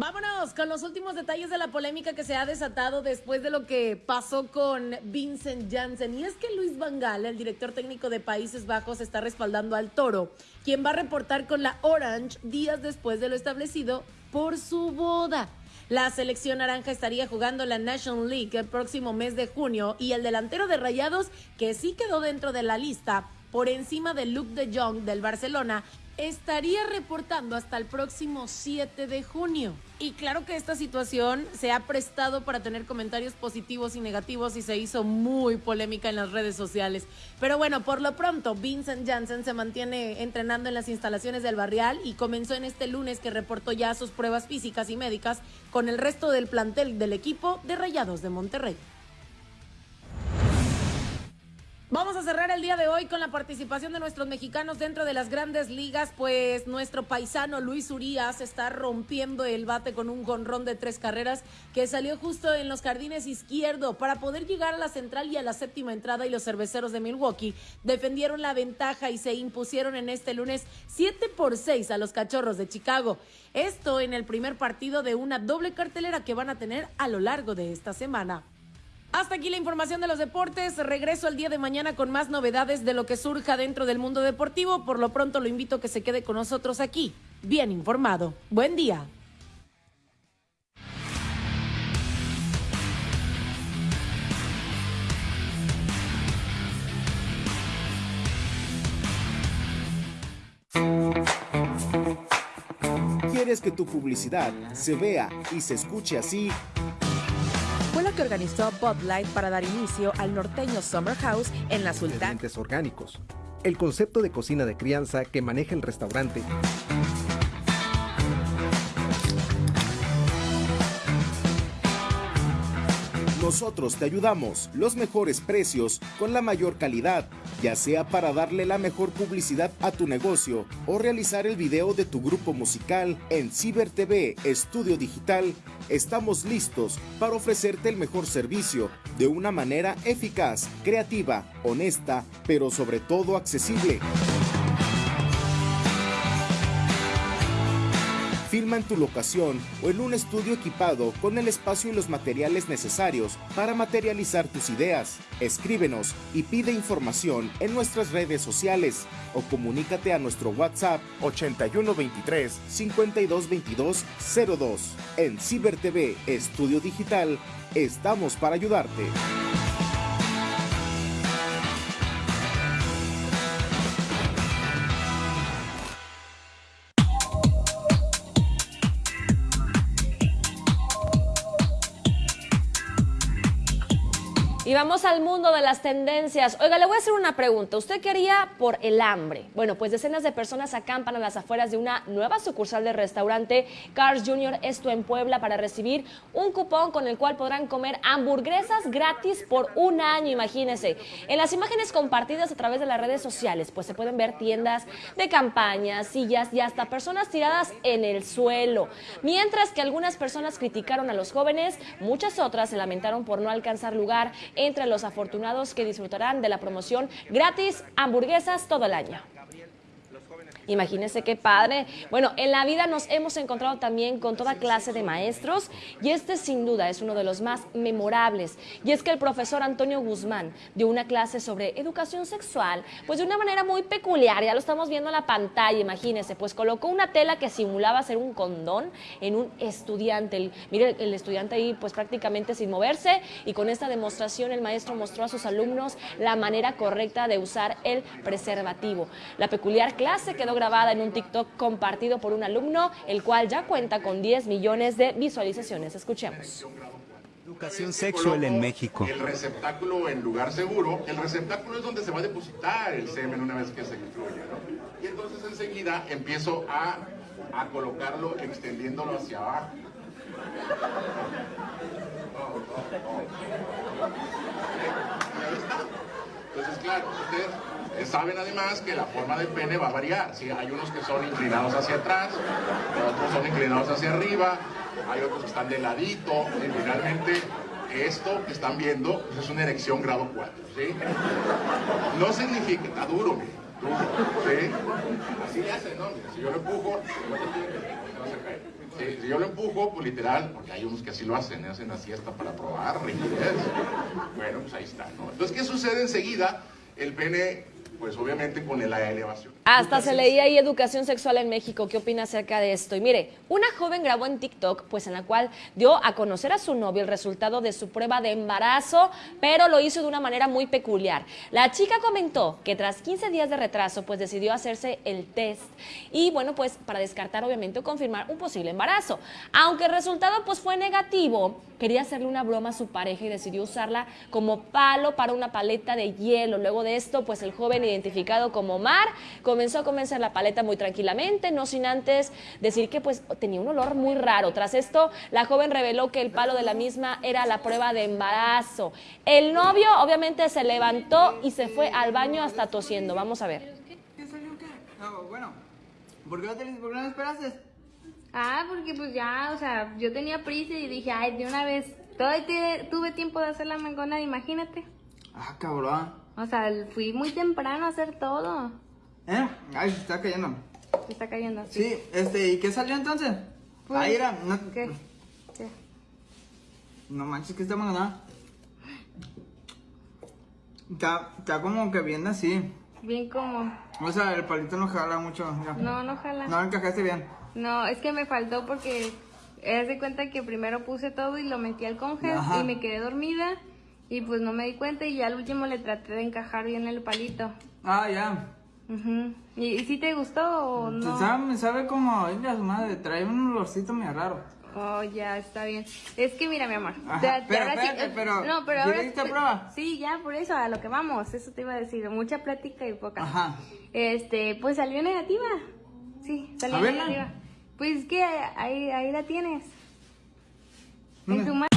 Vámonos con los últimos detalles de la polémica que se ha desatado después de lo que pasó con Vincent Janssen. Y es que Luis Vangal, el director técnico de Países Bajos, está respaldando al Toro, quien va a reportar con la Orange días después de lo establecido por su boda. La selección naranja estaría jugando la National League el próximo mes de junio y el delantero de Rayados, que sí quedó dentro de la lista, por encima de Luke de Jong del Barcelona, estaría reportando hasta el próximo 7 de junio. Y claro que esta situación se ha prestado para tener comentarios positivos y negativos y se hizo muy polémica en las redes sociales. Pero bueno, por lo pronto, Vincent Janssen se mantiene entrenando en las instalaciones del barrial y comenzó en este lunes que reportó ya sus pruebas físicas y médicas con el resto del plantel del equipo de Rayados de Monterrey. Vamos a cerrar el día de hoy con la participación de nuestros mexicanos dentro de las grandes ligas, pues nuestro paisano Luis Urias está rompiendo el bate con un jonrón de tres carreras que salió justo en los jardines izquierdo para poder llegar a la central y a la séptima entrada y los cerveceros de Milwaukee defendieron la ventaja y se impusieron en este lunes 7 por 6 a los cachorros de Chicago. Esto en el primer partido de una doble cartelera que van a tener a lo largo de esta semana. Hasta aquí la información de los deportes. Regreso el día de mañana con más novedades de lo que surja dentro del mundo deportivo. Por lo pronto lo invito a que se quede con nosotros aquí, bien informado. Buen día. ¿Quieres que tu publicidad se vea y se escuche así? Que organizó Bud Light para dar inicio al norteño Summer House en la Sultana. Orgánicos. El concepto de cocina de crianza que maneja el restaurante. Nosotros te ayudamos, los mejores precios, con la mayor calidad, ya sea para darle la mejor publicidad a tu negocio o realizar el video de tu grupo musical en Ciber TV Estudio Digital. Estamos listos para ofrecerte el mejor servicio de una manera eficaz, creativa, honesta, pero sobre todo accesible. Filma en tu locación o en un estudio equipado con el espacio y los materiales necesarios para materializar tus ideas. Escríbenos y pide información en nuestras redes sociales o comunícate a nuestro WhatsApp 8123 5222 02. En Ciber TV Estudio Digital estamos para ayudarte. Y vamos al mundo de las tendencias. Oiga, le voy a hacer una pregunta. ¿Usted qué haría por el hambre? Bueno, pues decenas de personas acampan a las afueras de una nueva sucursal del restaurante Cars Jr. Esto en Puebla para recibir un cupón con el cual podrán comer hamburguesas gratis por un año, imagínense. En las imágenes compartidas a través de las redes sociales, pues se pueden ver tiendas de campaña, sillas y hasta personas tiradas en el suelo. Mientras que algunas personas criticaron a los jóvenes, muchas otras se lamentaron por no alcanzar lugar entre los afortunados que disfrutarán de la promoción gratis hamburguesas todo el año. Imagínense qué padre. Bueno, en la vida nos hemos encontrado también con toda clase de maestros y este sin duda es uno de los más memorables. Y es que el profesor Antonio Guzmán dio una clase sobre educación sexual, pues de una manera muy peculiar, ya lo estamos viendo en la pantalla, imagínense, pues colocó una tela que simulaba ser un condón en un estudiante. El- mire, el estudiante ahí pues prácticamente sin moverse y con esta demostración el maestro mostró a sus alumnos la manera correcta de usar el preservativo. La peculiar clase quedó grabada en un TikTok compartido por un alumno, el cual ya cuenta con 10 millones de visualizaciones. Escuchemos. Educación sexual en México. El receptáculo en lugar seguro, el receptáculo es donde se va a depositar el semen una vez que se excluye, ¿no? Y entonces enseguida empiezo a, a colocarlo extendiéndolo hacia abajo. Entonces, claro, ustedes saben además que la forma del pene va a variar. ¿sí? Hay unos que son inclinados hacia atrás, otros son inclinados hacia arriba, hay otros que están de ladito. y finalmente, esto que están viendo pues, es una erección grado 4. ¿sí? No significa, está duro. ¿sí? Así le hacen, ¿no? Si yo lo empujo, si yo lo empujo, pues literal, porque hay unos que así lo hacen, ¿eh? hacen así hasta para probar. Bueno, pues ahí está, ¿no? Entonces, ¿qué sucede enseguida? El pene, pues obviamente con la elevación. Hasta se leía ahí educación sexual en México. ¿Qué opina acerca de esto? Y mire, una joven grabó en TikTok, pues en la cual dio a conocer a su novio el resultado de su prueba de embarazo, pero lo hizo de una manera muy peculiar. La chica comentó que tras 15 días de retraso, pues decidió hacerse el test y bueno, pues para descartar obviamente o confirmar un posible embarazo. Aunque el resultado pues fue negativo, quería hacerle una broma a su pareja y decidió usarla como palo para una paleta de hielo. Luego de esto, pues el joven identificado como Mar comenzó a comenzar la paleta muy tranquilamente, no sin antes decir que pues tenía un olor muy raro. Tras esto, la joven reveló que el palo de la misma era la prueba de embarazo. El novio obviamente se levantó y se fue al baño hasta tosiendo. Vamos a ver. ¿Qué salió qué? No, bueno. ¿Por qué no, te, por qué no me esperaste? Ah, porque pues ya, o sea, yo tenía prisa y dije, ay, de una vez, todavía tuve tiempo de hacer la mangona, imagínate. Ah, cabrón. O sea, fui muy temprano a hacer todo. ¿Eh? Ay, se está cayendo. Se está cayendo así. Sí, este, ¿y qué salió entonces? Pues, Ahí era, no, ¿Qué? ¿Qué? no manches, que está mangonada. Está, está como que bien así. Bien como. O sea, el palito no jala mucho. ya. No, no jala. No encajaste bien. No, es que me faltó porque haz de cuenta que primero puse todo y lo metí al congel Ajá. y me quedé dormida y pues no me di cuenta y ya al último le traté de encajar bien el palito. Ah, ya. Ujú. ¿Y, y si te gustó o no? Sabe, sabe como, ay, la madre, trae un olorcito medio raro. Oh, ya, está bien. Es que mira, mi amor. Ajá, te- pero ahora sí- espérate, pero, No, pero ¿ya ahora. prueba? Sí, ya, por eso, a lo que vamos. Eso te iba a decir. Mucha plática y poca. Ajá. Este, pues salió negativa. Sí, salió A verla. negativa. Pues que ahí, ahí la tienes. En tu mano.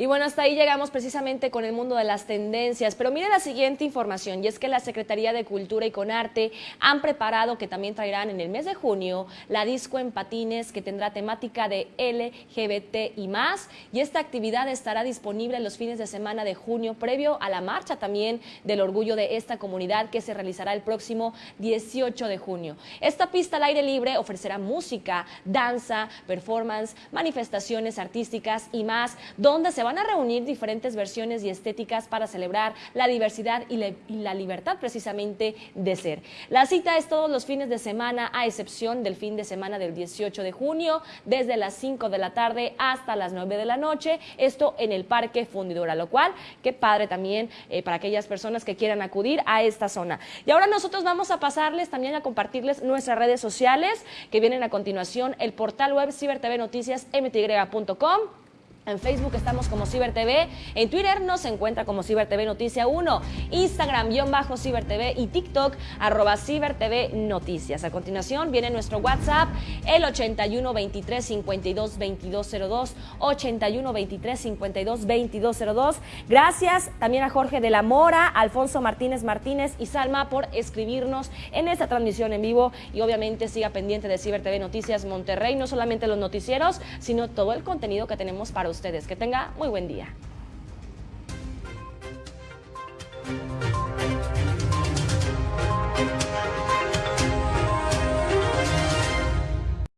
Y bueno, hasta ahí llegamos precisamente con el mundo de las tendencias. Pero mire la siguiente información, y es que la Secretaría de Cultura y Conarte han preparado que también traerán en el mes de junio la disco en patines que tendrá temática de LGBT y más. Y esta actividad estará disponible los fines de semana de junio, previo a la marcha también del orgullo de esta comunidad que se realizará el próximo 18 de junio. Esta pista al aire libre ofrecerá música, danza, performance, manifestaciones artísticas y más, donde se van a reunir diferentes versiones y estéticas para celebrar la diversidad y, la- y la libertad precisamente de ser. La cita es todos los fines de semana, a excepción del fin de semana del 18 de junio, desde las 5 de la tarde hasta las 9 de la noche, esto en el Parque Fundidora, lo cual, qué padre también eh, para aquellas personas que quieran acudir a esta zona. Y ahora nosotros vamos a pasarles también a compartirles nuestras redes sociales que vienen a continuación, el portal web cibertv noticias mty.com. En Facebook estamos como CiberTV, en Twitter nos encuentra como CiberTV Noticia 1, Instagram guion bajo CiberTV y TikTok arroba CiberTV Noticias. A continuación viene nuestro WhatsApp, el 81 23 52 2202, 81 23 52 2202. Gracias también a Jorge de la Mora, Alfonso Martínez Martínez y Salma por escribirnos en esta transmisión en vivo y obviamente siga pendiente de CiberTV Noticias Monterrey, no solamente los noticieros, sino todo el contenido que tenemos para ustedes ustedes. Que tenga muy buen día.